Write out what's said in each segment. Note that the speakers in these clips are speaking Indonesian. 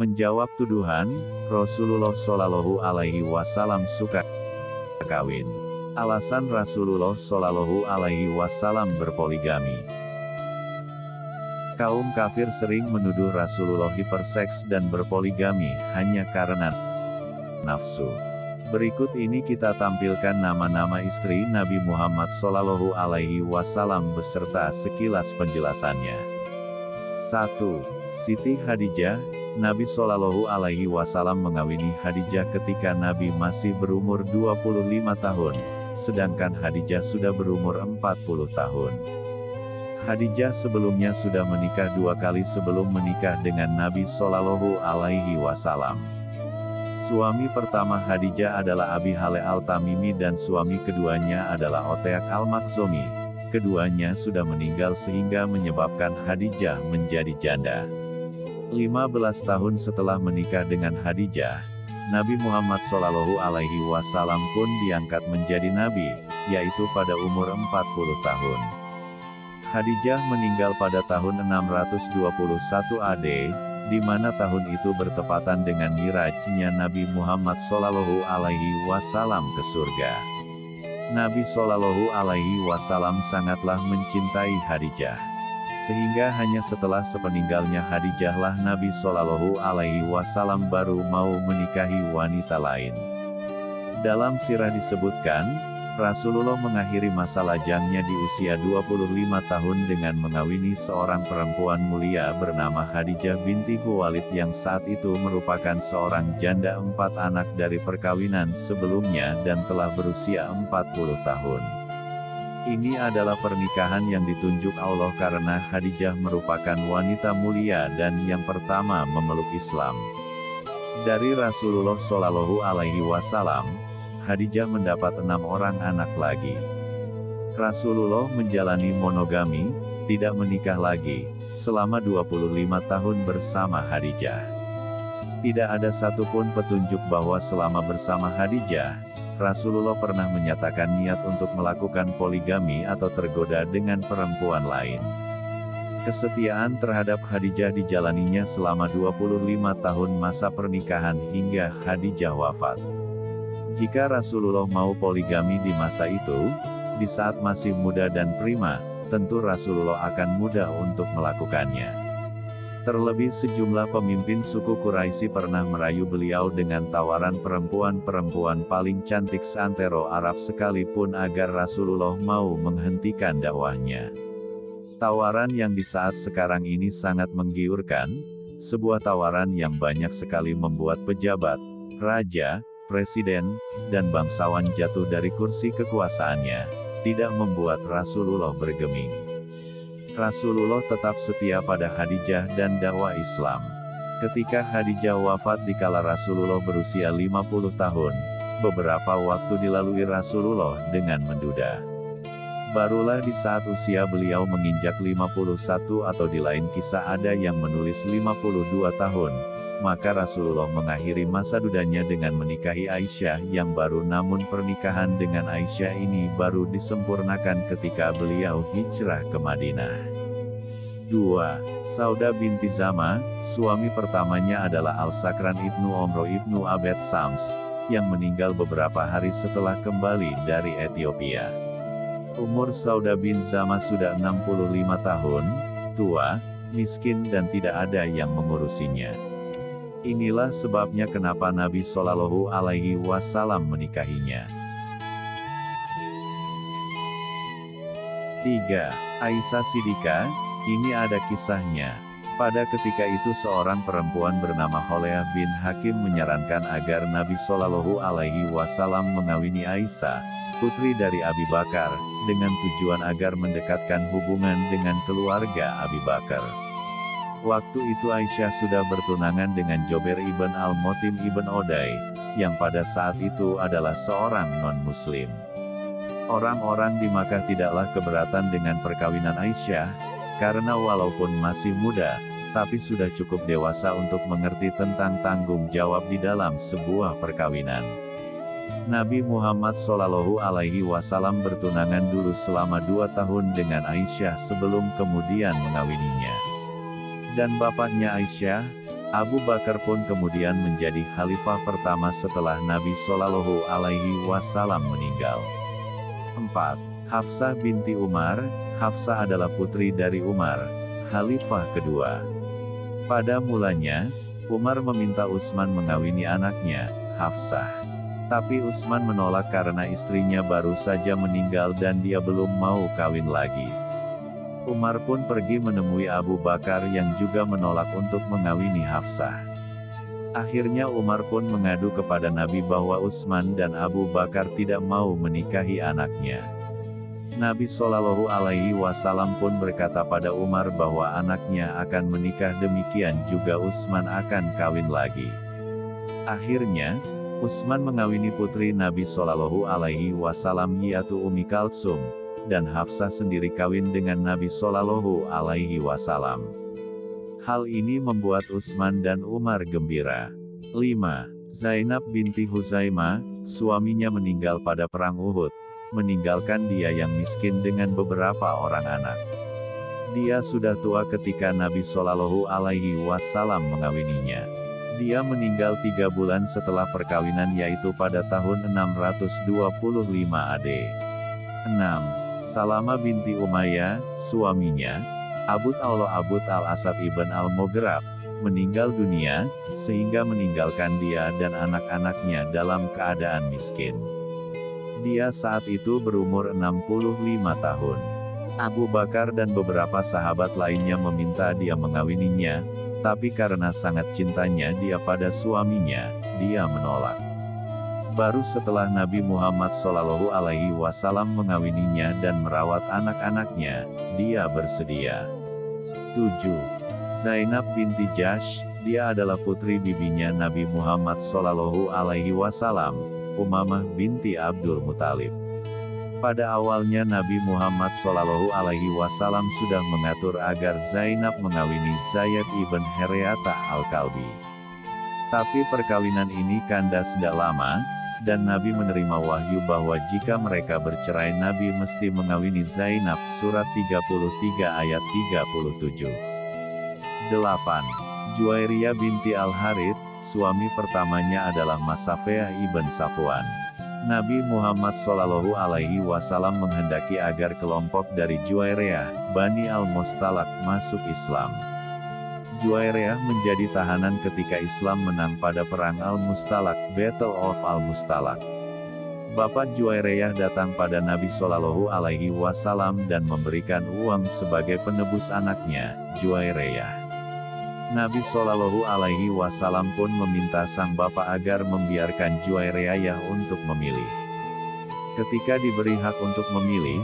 Menjawab tuduhan, Rasulullah Shallallahu Alaihi Wasallam suka kawin. Alasan Rasulullah Shallallahu Alaihi Wasallam berpoligami. Kaum kafir sering menuduh Rasulullah hiperseks dan berpoligami hanya karena nafsu. Berikut ini kita tampilkan nama-nama istri Nabi Muhammad Shallallahu Alaihi Wasallam beserta sekilas penjelasannya. 1. Siti Khadijah, Nabi Shallallahu Alaihi Wasallam mengawini Khadijah ketika Nabi masih berumur 25 tahun, sedangkan Khadijah sudah berumur 40 tahun. Khadijah sebelumnya sudah menikah dua kali sebelum menikah dengan Nabi Shallallahu Alaihi Wasallam. Suami pertama Khadijah adalah Abi Hale Al-Tamimi dan suami keduanya adalah Oteak Al-Makhzumi. Keduanya sudah meninggal sehingga menyebabkan Khadijah menjadi janda. 15 tahun setelah menikah dengan Khadijah, Nabi Muhammad Shallallahu Alaihi Wasallam pun diangkat menjadi nabi, yaitu pada umur 40 tahun. Khadijah meninggal pada tahun 621 AD, di mana tahun itu bertepatan dengan mirajnya Nabi Muhammad Shallallahu Alaihi Wasallam ke surga. Nabi Shallallahu Alaihi Wasallam sangatlah mencintai Khadijah. Sehingga hanya setelah sepeninggalnya Khadijah lah Nabi Shallallahu Alaihi Wasallam baru mau menikahi wanita lain. Dalam sirah disebutkan, Rasulullah mengakhiri masa lajangnya di usia 25 tahun dengan mengawini seorang perempuan mulia bernama Khadijah binti Khuwailid yang saat itu merupakan seorang janda empat anak dari perkawinan sebelumnya dan telah berusia 40 tahun. Ini adalah pernikahan yang ditunjuk Allah karena Khadijah merupakan wanita mulia dan yang pertama memeluk Islam. Dari Rasulullah Shallallahu Alaihi Wasallam, Khadijah mendapat enam orang anak lagi. Rasulullah menjalani monogami, tidak menikah lagi, selama 25 tahun bersama Khadijah. Tidak ada satupun petunjuk bahwa selama bersama Khadijah, Rasulullah pernah menyatakan niat untuk melakukan poligami atau tergoda dengan perempuan lain. Kesetiaan terhadap Khadijah dijalaninya selama 25 tahun masa pernikahan hingga Khadijah wafat. Jika Rasulullah mau poligami di masa itu, di saat masih muda dan prima, tentu Rasulullah akan mudah untuk melakukannya. Terlebih sejumlah pemimpin suku Quraisy pernah merayu beliau dengan tawaran perempuan-perempuan paling cantik seantero Arab sekalipun agar Rasulullah mau menghentikan dakwahnya. Tawaran yang di saat sekarang ini sangat menggiurkan, sebuah tawaran yang banyak sekali membuat pejabat, raja, presiden, dan bangsawan jatuh dari kursi kekuasaannya, tidak membuat Rasulullah bergeming. Rasulullah tetap setia pada Khadijah dan dakwah Islam. Ketika Khadijah wafat di kala Rasulullah berusia 50 tahun, beberapa waktu dilalui Rasulullah dengan menduda. Barulah di saat usia beliau menginjak 51 atau di lain kisah ada yang menulis 52 tahun, maka Rasulullah mengakhiri masa dudanya dengan menikahi Aisyah yang baru namun pernikahan dengan Aisyah ini baru disempurnakan ketika beliau hijrah ke Madinah. 2. Sauda binti Zama, suami pertamanya adalah Al-Sakran ibnu Omro ibnu Abed Sams, yang meninggal beberapa hari setelah kembali dari Ethiopia. Umur Sauda bin Zama sudah 65 tahun, tua, miskin dan tidak ada yang mengurusinya. Inilah sebabnya kenapa Nabi Shallallahu Alaihi Wasallam menikahinya. 3. Aisyah Sidika, ini ada kisahnya. Pada ketika itu seorang perempuan bernama Holeah bin Hakim menyarankan agar Nabi Shallallahu Alaihi Wasallam mengawini Aisyah, putri dari Abi Bakar, dengan tujuan agar mendekatkan hubungan dengan keluarga Abi Bakar. Waktu itu Aisyah sudah bertunangan dengan Jober ibn al-Motim ibn Odai, yang pada saat itu adalah seorang non-muslim. Orang-orang di Makkah tidaklah keberatan dengan perkawinan Aisyah, karena walaupun masih muda, tapi sudah cukup dewasa untuk mengerti tentang tanggung jawab di dalam sebuah perkawinan. Nabi Muhammad Shallallahu Alaihi Wasallam bertunangan dulu selama dua tahun dengan Aisyah sebelum kemudian mengawininya dan bapaknya Aisyah, Abu Bakar pun kemudian menjadi khalifah pertama setelah Nabi Shallallahu Alaihi Wasallam meninggal. 4. Hafsah binti Umar, Hafsah adalah putri dari Umar, khalifah kedua. Pada mulanya, Umar meminta Utsman mengawini anaknya, Hafsah. Tapi Utsman menolak karena istrinya baru saja meninggal dan dia belum mau kawin lagi. Umar pun pergi menemui Abu Bakar yang juga menolak untuk mengawini Hafsah. Akhirnya Umar pun mengadu kepada Nabi bahwa Utsman dan Abu Bakar tidak mau menikahi anaknya. Nabi Shallallahu Alaihi Wasallam pun berkata pada Umar bahwa anaknya akan menikah demikian juga Utsman akan kawin lagi. Akhirnya, Utsman mengawini putri Nabi Shallallahu Alaihi Wasallam yaitu Umi Kalsum, dan Hafsah sendiri kawin dengan Nabi Shallallahu Alaihi Wasallam. Hal ini membuat Utsman dan Umar gembira. 5. Zainab binti Huzaimah, suaminya meninggal pada perang Uhud, meninggalkan dia yang miskin dengan beberapa orang anak. Dia sudah tua ketika Nabi Shallallahu Alaihi Wasallam mengawininya. Dia meninggal tiga bulan setelah perkawinan yaitu pada tahun 625 AD. 6. Salama binti Umayyah, suaminya, Abud Allah Abud al-Asad ibn al-Moghrab, meninggal dunia, sehingga meninggalkan dia dan anak-anaknya dalam keadaan miskin. Dia saat itu berumur 65 tahun. Abu Bakar dan beberapa sahabat lainnya meminta dia mengawininya, tapi karena sangat cintanya dia pada suaminya, dia menolak. Baru setelah Nabi Muhammad Shallallahu Alaihi Wasallam mengawininya dan merawat anak-anaknya, dia bersedia. 7. Zainab binti Jash, dia adalah putri bibinya Nabi Muhammad Shallallahu Alaihi Wasallam, Umamah binti Abdul Muthalib. Pada awalnya Nabi Muhammad Shallallahu Alaihi Wasallam sudah mengatur agar Zainab mengawini Zayd ibn Hereata al-Kalbi. Tapi perkawinan ini kandas tidak lama, dan Nabi menerima wahyu bahwa jika mereka bercerai Nabi mesti mengawini Zainab, surat 33 ayat 37. 8. Juwairiyah binti Al-Harith, suami pertamanya adalah Masafeah ibn Safwan. Nabi Muhammad Shallallahu Alaihi Wasallam menghendaki agar kelompok dari Juwairiyah, Bani Al-Mustalak, masuk Islam. Juwairiyah menjadi tahanan ketika Islam menang pada Perang Al-Mustalak, Battle of Al-Mustalak. Bapak Juwairiyah datang pada Nabi Shallallahu Alaihi Wasallam dan memberikan uang sebagai penebus anaknya, Juwairiyah. Nabi Shallallahu Alaihi Wasallam pun meminta sang bapak agar membiarkan Juwairiyah untuk memilih. Ketika diberi hak untuk memilih,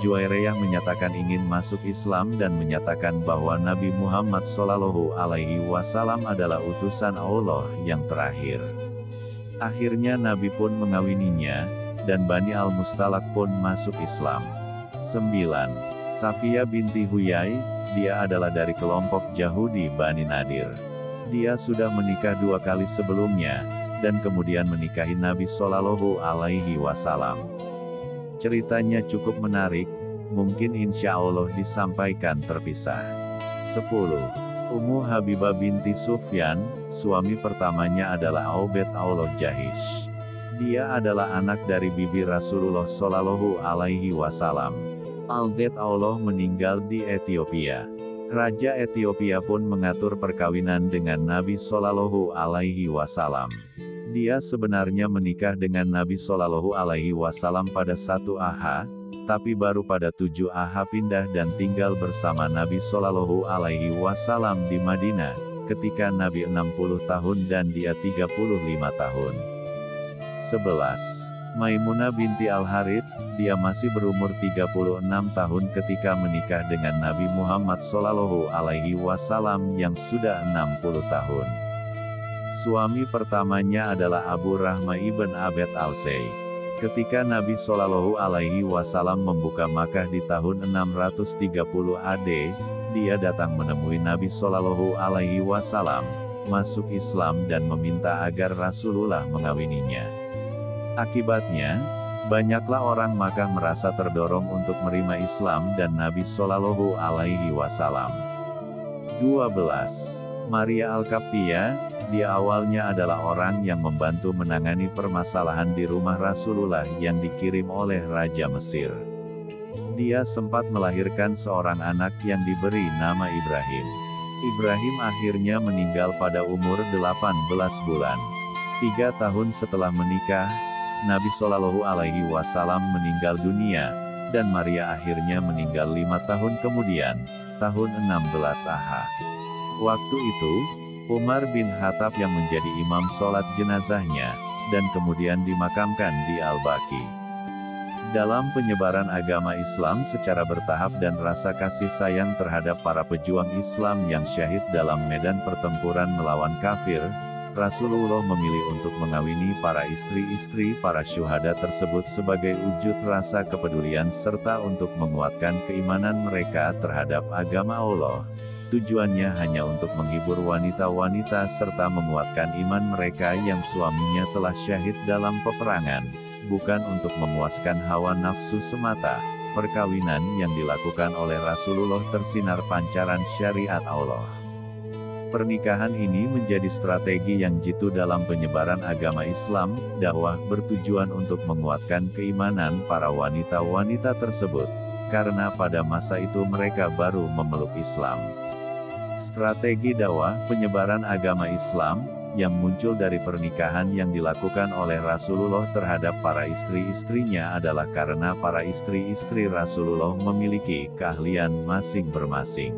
Juwairiyah menyatakan ingin masuk Islam dan menyatakan bahwa Nabi Muhammad Shallallahu Alaihi Wasallam adalah utusan Allah yang terakhir. Akhirnya Nabi pun mengawininya, dan Bani Al-Mustalak pun masuk Islam. 9. Safia binti Huyai, dia adalah dari kelompok Yahudi Bani Nadir. Dia sudah menikah dua kali sebelumnya, dan kemudian menikahi Nabi Shallallahu Alaihi Wasallam. Ceritanya cukup menarik, mungkin insya Allah disampaikan terpisah. 10. Ummu Habibah binti Sufyan, suami pertamanya adalah Aubed Allah Jahish. Dia adalah anak dari bibi Rasulullah Shallallahu Alaihi Wasallam. Aubed Allah meninggal di Ethiopia. Raja Ethiopia pun mengatur perkawinan dengan Nabi Shallallahu Alaihi Wasallam. Dia sebenarnya menikah dengan Nabi Shallallahu Alaihi Wasallam pada satu AH, tapi baru pada tujuh AH pindah dan tinggal bersama Nabi Shallallahu Alaihi Wasallam di Madinah, ketika Nabi 60 tahun dan dia 35 tahun. 11. Maimunah binti Al-Harith, dia masih berumur 36 tahun ketika menikah dengan Nabi Muhammad Shallallahu Alaihi Wasallam yang sudah 60 tahun. Suami pertamanya adalah Abu Rahma ibn Abed al-Say. Ketika Nabi Shallallahu Alaihi Wasallam membuka Makkah di tahun 630 AD, dia datang menemui Nabi Shallallahu Alaihi Wasallam, masuk Islam dan meminta agar Rasulullah mengawininya. Akibatnya, banyaklah orang Makkah merasa terdorong untuk menerima Islam dan Nabi Shallallahu Alaihi Wasallam. 12. Maria Al-Kaptia, dia awalnya adalah orang yang membantu menangani permasalahan di rumah Rasulullah yang dikirim oleh Raja Mesir. Dia sempat melahirkan seorang anak yang diberi nama Ibrahim. Ibrahim akhirnya meninggal pada umur 18 bulan. Tiga tahun setelah menikah, Nabi Shallallahu Alaihi Wasallam meninggal dunia, dan Maria akhirnya meninggal lima tahun kemudian, tahun 16 AH. Waktu itu, Umar bin Khattab yang menjadi imam sholat jenazahnya, dan kemudian dimakamkan di Al-Baqi. Dalam penyebaran agama Islam secara bertahap dan rasa kasih sayang terhadap para pejuang Islam yang syahid dalam medan pertempuran melawan kafir, Rasulullah memilih untuk mengawini para istri-istri para syuhada tersebut sebagai wujud rasa kepedulian serta untuk menguatkan keimanan mereka terhadap agama Allah. Tujuannya hanya untuk menghibur wanita-wanita serta menguatkan iman mereka yang suaminya telah syahid dalam peperangan, bukan untuk memuaskan hawa nafsu semata. Perkawinan yang dilakukan oleh Rasulullah tersinar pancaran syariat Allah. Pernikahan ini menjadi strategi yang jitu dalam penyebaran agama Islam, dakwah bertujuan untuk menguatkan keimanan para wanita-wanita tersebut, karena pada masa itu mereka baru memeluk Islam. Strategi dakwah penyebaran agama Islam yang muncul dari pernikahan yang dilakukan oleh Rasulullah terhadap para istri-istrinya adalah karena para istri-istri Rasulullah memiliki keahlian masing-bermasing.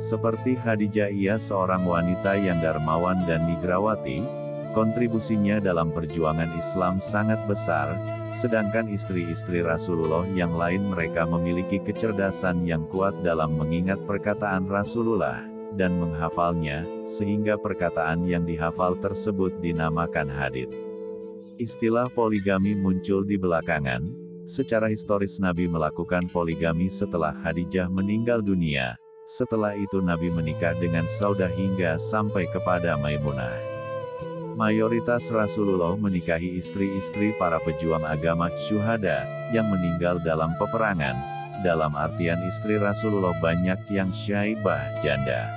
Seperti Khadijah ia seorang wanita yang dermawan dan nigrawati, kontribusinya dalam perjuangan Islam sangat besar, sedangkan istri-istri Rasulullah yang lain mereka memiliki kecerdasan yang kuat dalam mengingat perkataan Rasulullah, dan menghafalnya, sehingga perkataan yang dihafal tersebut dinamakan hadith. Istilah poligami muncul di belakangan, secara historis Nabi melakukan poligami setelah Khadijah meninggal dunia, setelah itu Nabi menikah dengan Saudah hingga sampai kepada Maimunah. Mayoritas Rasulullah menikahi istri-istri para pejuang agama syuhada, yang meninggal dalam peperangan. Dalam artian istri Rasulullah banyak yang syaibah janda.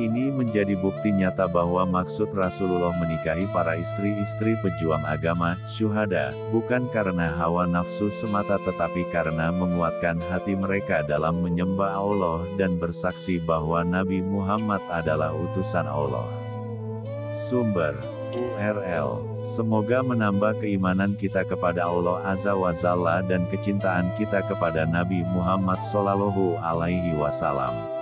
Ini menjadi bukti nyata bahwa maksud Rasulullah menikahi para istri-istri pejuang agama, syuhada, bukan karena hawa nafsu semata tetapi karena menguatkan hati mereka dalam menyembah Allah dan bersaksi bahwa Nabi Muhammad adalah utusan Allah. Sumber URL Semoga menambah keimanan kita kepada Allah Azza wa Jalla dan kecintaan kita kepada Nabi Muhammad Sallallahu Alaihi Wasallam.